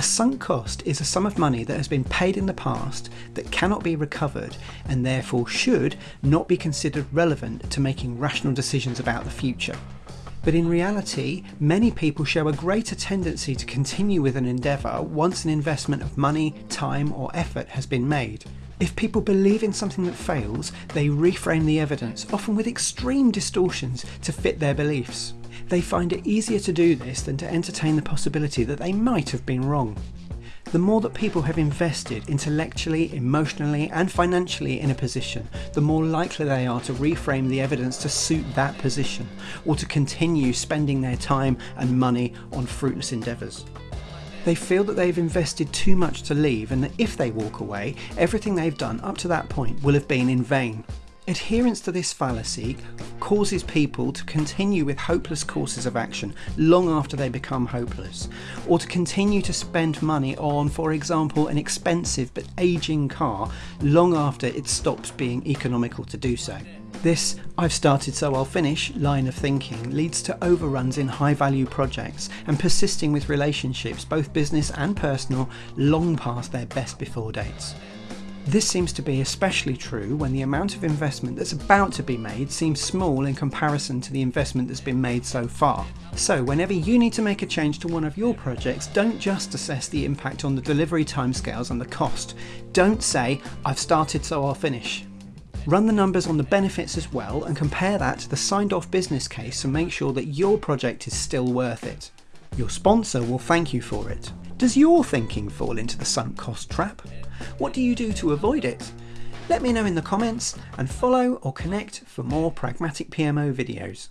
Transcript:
A sunk cost is a sum of money that has been paid in the past that cannot be recovered and therefore should not be considered relevant to making rational decisions about the future. But in reality, many people show a greater tendency to continue with an endeavour once an investment of money, time, or effort has been made. If people believe in something that fails, they reframe the evidence, often with extreme distortions, to fit their beliefs. They find it easier to do this than to entertain the possibility that they might have been wrong. The more that people have invested intellectually, emotionally, and financially in a position, the more likely they are to reframe the evidence to suit that position, or to continue spending their time and money on fruitless endeavours. They feel that they've invested too much to leave and that if they walk away, everything they've done up to that point will have been in vain. Adherence to this fallacy causes people to continue with hopeless courses of action long after they become hopeless, or to continue to spend money on, for example, an expensive but ageing car long after it stops being economical to do so. This I've started so I'll finish line of thinking leads to overruns in high value projects and persisting with relationships, both business and personal, long past their best before dates. This seems to be especially true when the amount of investment that's about to be made seems small in comparison to the investment that's been made so far. So whenever you need to make a change to one of your projects, don't just assess the impact on the delivery timescales and the cost. Don't say, I've started so I'll finish. Run the numbers on the benefits as well and compare that to the signed off business case to make sure that your project is still worth it. Your sponsor will thank you for it. Does your thinking fall into the sunk cost trap? What do you do to avoid it? Let me know in the comments and follow or connect for more Pragmatic PMO videos.